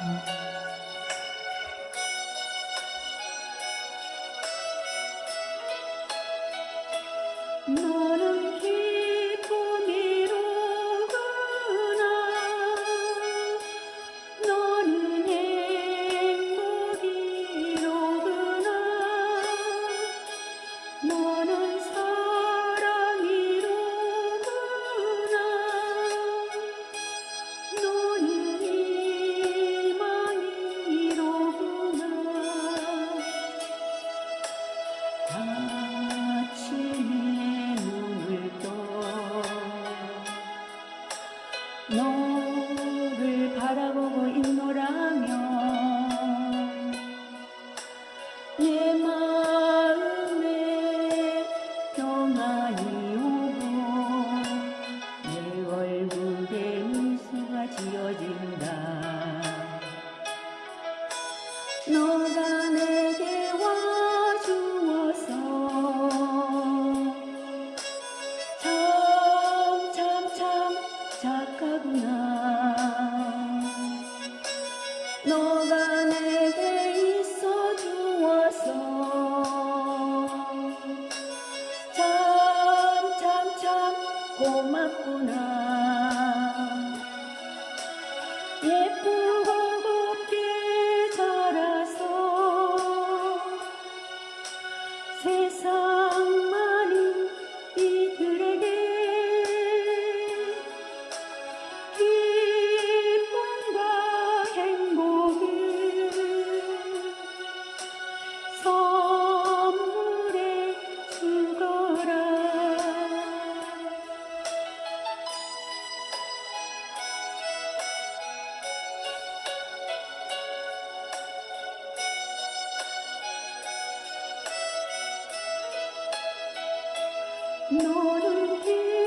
nó 너를 바라보고 있노 너가 내게 있어 주어서. 참 참 참 고맙구나. 너를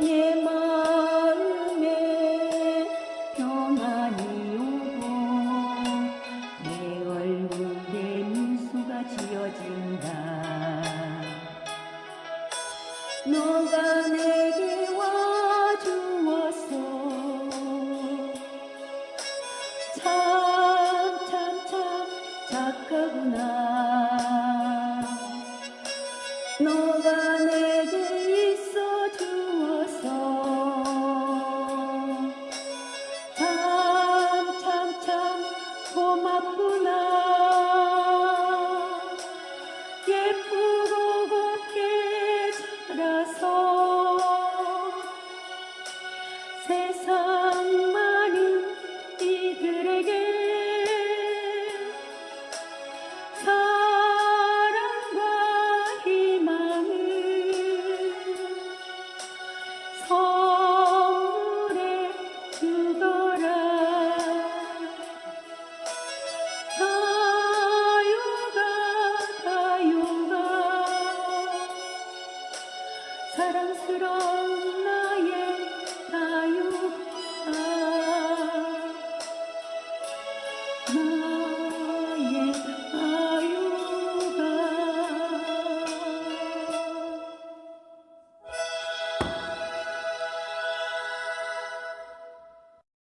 내 마음에 평안이 오고 내 얼굴에 미소가 지어진다. 너가